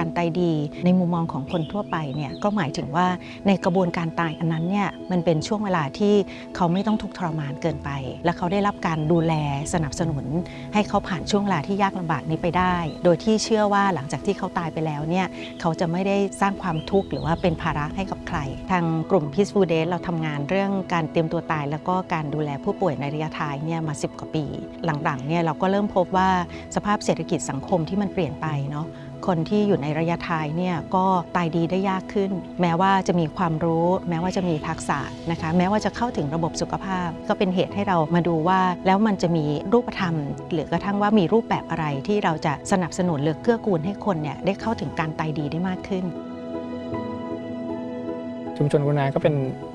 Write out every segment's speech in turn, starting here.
การตายดี ในมุมมองของคนทั่วไปเนี่ยก็หมายถึงว่าในกระบวนการตายอันนั้นเนี่ยมันเป็นช่วงเวลาที่เขาไม่ต้องทุกข์ทรมานเกินไป และเขาได้รับการดูแลสนับสนุน ให้เขาผ่านช่วงเวลาที่ยากลำบากนี้ไปได้ โดยที่เชื่อว่าหลังจากที่เขาตายไปแล้วเนี่ยเขาจะไม่ได้สร้างความทุกข์หรือว่าเป็นภาระให้กับใคร ทางกลุ่ม Peaceful Day เราทำงานเรื่องการเตรียมตัวตาย แล้วก็การดูแลผู้ป่วยในระยะท้ายเนี่ยมา 10 กว่าปี หลังๆเนี่ยเราก็เริ่มพบว่าสภาพเศรษฐกิจสังคมที่มันเปลี่ยนไปเนาะ คนที่อยู่ในระยะท้ายเนี่ยก็ตายดีได้ยากขึ้น แม้ว่าจะมีความรู้ แม้ว่าจะมีทักษะนะคะแม้ว่าจะเข้าถึงระบบสุขภาพ ก็เป็นเหตุให้เรามาดูว่า แล้วมันจะมีรูปธรรม หรือกระทั่งว่ามีรูปแบบอะไรที่เราจะสนับสนุนหรือเกื้อกูลให้คนเนี่ยได้เข้าถึงการตายดีได้มากขึ้นชุมชนกุณาก็เป็น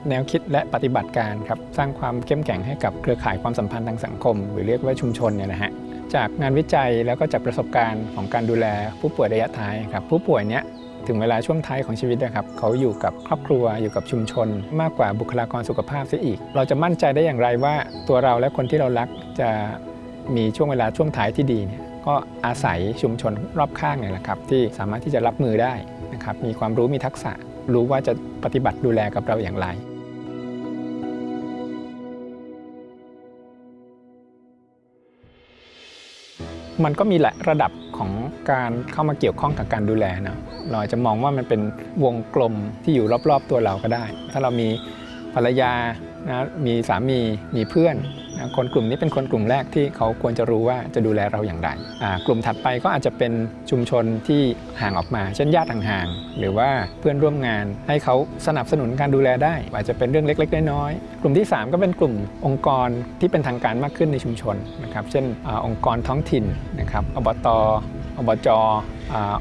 แนวคิดและปฏิบัติการครับ สร้างความเข้มแข็งให้กับเครือข่ายความสัมพันธ์ทางสังคม หรือเรียกว่าชุมชนเนี่ยนะฮะ จากงานวิจัยแล้วก็จากประสบการณ์ของการดูแลผู้ป่วยระยะท้ายครับผู้ป่วยเนี้ยถึงเวลาช่วงท้ายของชีวิตนะครับเขาอยู่กับครอบครัวอยู่กับชุมชน มากกว่าบุคลากรสุขภาพเสียอีก เราจะมั่นใจได้อย่างไรว่าตัวเราและคนที่เรารักจะมีช่วงเวลาช่วงท้ายที่ดีเนี่ยก็อาศัยชุมชนรอบข้างเนี่ยแหละครับที่สามารถที่จะรับมือได้นะครับมีความรู้มีทักษะรู้ว่าจะปฏิบัติดูแลกับเราอย่างไร มันก็มีหลายระดับของการเข้ามาเกี่ยวข้องกับการดูแลนะเราอาจจะมองว่ามันเป็นวงกลมที่อยู่รอบๆตัวเราก็ได้ ถ้าเรามีภรรยานะมีสามีมีเพื่อน คนกลุ่มนี้เป็นคนกลุ่มแรกที่เขาควรจะรู้ว่าจะดูแลเราอย่างไร กลุ่มถัดไปก็อาจจะเป็นชุมชนที่ห่างออกมา เช่นญาติห่างๆ หรือว่าเพื่อนร่วมงานให้เขาสนับสนุนการดูแลได้ อาจจะเป็นเรื่องเล็กๆ น้อยๆ กลุ่มที่ 3 ก็เป็นกลุ่มองค์กรที่เป็นทางการมากขึ้นในชุมชนนะครับ เช่นอองค์กรท้องถิ่นนะครับ อบตอบจอ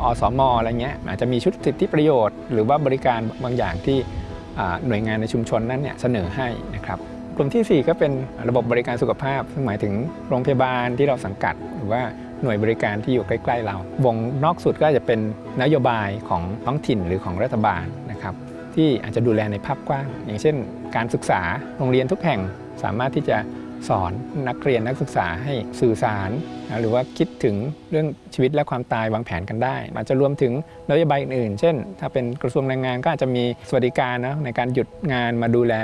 อสมอะไรเงี้ย อาจจะมีชุดสิทธิประโยชน์ หรือว่าบริการบางอย่างที่หน่วยงานในชุมชนนั้นเนี่ยเสนอให้นะครับ กลุ่มทีสี่ 4 ก็เป็นระบบบริการสุขภาพ ซึ่งหมายถึงโรงพยาบาลที่เราสังกัด หรือว่าหน่วยบริการที่อยู่ใกล้ๆเรา วงนอกสุดก็จจะเป็นนโยบายของท้องถิ่นหรือของรัฐบาลนะครับที่อาจจะดูแลในภาพกว้าง อย่างเช่น การศึกษาโรงเรียนทุกแห่งสามารถที่จะสอนนักเรียนนักศึกษาให้สื่อสารนะหรือว่าคิดถึงเรื่องชีวิตและความตายวางแผนกันได้ อาจจะรวมถึงนโยบายอื่นๆ เช่น ถ้าเป็นกระทรวงแรงงานก็อาจจะมีสวัสดิการนะในการหยุดงานมาดูแล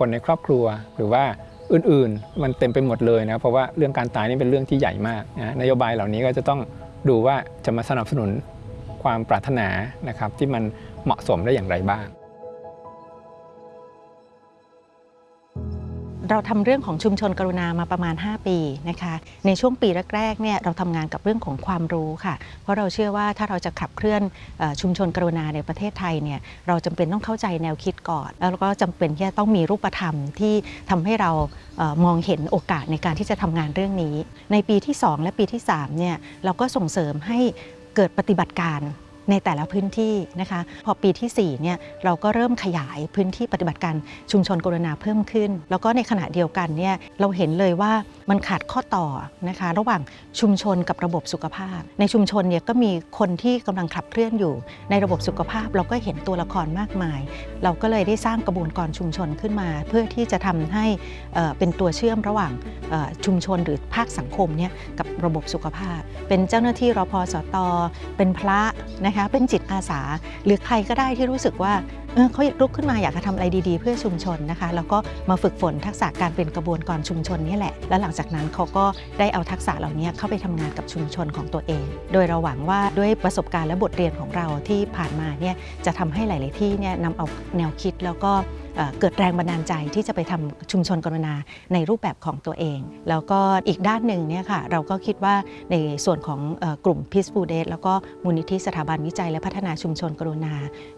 คนในครอบครัว หรือว่าอื่นๆ มันเต็มไปหมดเลยนะเพราะว่าเรื่องการตายนี่เป็นเรื่องที่ใหญ่มากนะนโยบายเหล่านี้ก็จะต้องดูว่าจะมาสนับสนุนความปรารถนานะครับที่มันเหมาะสมได้อย่างไรบ้าง เราทำเรื่องของชุมชนกรุณามาประมาณ 5 ปีนะคะ ในช่วงปีแรกๆเนี่ยเราทำงานกับเรื่องของความรู้ค่ะ เพราะเราเชื่อว่าถ้าเราจะขับเคลื่อนอชุมชนกรุณาในประเทศไทยเนี่ยเราจำเป็นต้องเข้าใจแนวคิดก่อน แล้วก็จำเป็นที่จะต้องมีรูปธรรมที่ทำให้เราเออมองเห็นโอกาสในการที่จะทำงานเรื่องนี้ ในปีที่ 2 และปีที่3เนี่ยเราก็ส่งเสริมให้เกิดปฏิบัติการ ในแต่ละพื้นที่นะคะพอปีที่4เนี่ยเราก็เริ่มขยายพื้นที่ปฏิบัติการชุมชนกรุณาเพิ่มขึ้น แล้วก็ในขณะเดียวกันเนี่ยเราเห็นเลยว่ามันขาดข้อต่อนะคะระหว่างชุมชนกับระบบสุขภาพ ในชุมชนเนี่ยก็มีคนที่กำลังขับเคลื่อนอยู่ ในระบบสุขภาพเราก็เห็นตัวละครมากมาย เราก็เลยได้สร้างกระบวนการชุมชนขึ้นมา เพื่อที่จะทำให้เป็นตัวเชื่อมระหว่างชุมชนหรือภาคสังคมเนี่ยกับระบบสุขภาพ เป็นเจ้าหน้าที่รพสตเป็นพระนะคะเป็นจิตอาสา หรือใครก็ได้ที่รู้สึกว่าเออเขาลุกขึ้นมาอยากจะทำอะไรดีๆ เพื่อชุมชนนะคะ แล้วก็มาฝึกฝนทักษะการเป็นกระบวนการชุมชนนี่แหละ แล้วหลังจากนั้นเขาก็ได้เอาทักษะเหล่านี้เข้าไปทำงานกับชุมชนของตัวเอง โดยเราหวังว่าด้วยประสบการณ์และบทเรียนของเราที่ผ่านมาเนี่ยจะทำให้หลาย ๆ ที่เนี่ยนำเอาแนวคิดแล้วก็เกิดแรงบันดาลใจที่จะไปทำชุมชนกรุณาในรูปแบบของตัวเอง แล้วก็อีกด้านหนึ่งเนี่ยค่ะเราก็คิดว่าในส่วนของกลุ่ม Peaceful Days แล้วก็มูลนิธิสถาบันวิจัยและพัฒนาชุมชนกรุณา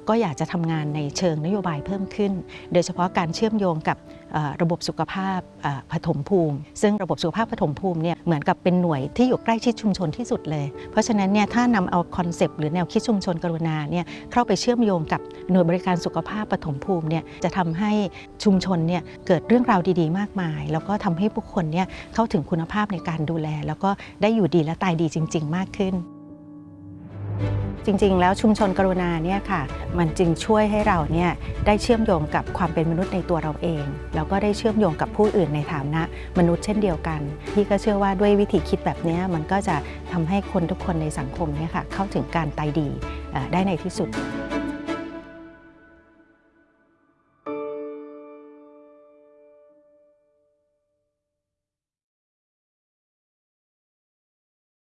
ก็อยากจะทำงานในเชิงนโยบายเพิ่มขึ้น โดยเฉพาะการเชื่อมโยงกับ ระบบสุขภาพปฐมภูมิ ซึ่งระบบสุขภาพปฐมภูมิเนี่ยเหมือนกับเป็นหน่วยที่อยู่ใกล้ชิดชุมชนที่สุดเลย เพราะฉะนั้นเนี่ยถ้านำเอาคอนเซปต์หรือแนวคิดชุมชนกรุณาเนี่ยเข้าไปเชื่อมโยงกับหน่วยบริการสุขภาพปฐมภูมิเนี่ยจะทำให้ชุมชนเนี่ยเกิดเรื่องราวดีๆ มากมาย แล้วก็ทำให้ผู้คนเนี่ยเข้าถึงคุณภาพในการดูแล แล้วก็ได้อยู่ดีและตายดีจริง ๆ มากขึ้น จริง ๆ แล้วชุมชนกรุณาเนี่ยค่ะ มันจึงช่วยให้เราเนี่ยได้เชื่อมโยงกับความเป็นมนุษย์ในตัวเราเอง แล้วก็ได้เชื่อมโยงกับผู้อื่นในฐานะมนุษย์เช่นเดียวกัน พี่ก็เชื่อว่าด้วยวิธีคิดแบบนี้มันก็จะทำให้คนทุกคนในสังคมเนี่ยค่ะเข้าถึงการตายดีได้ในที่สุด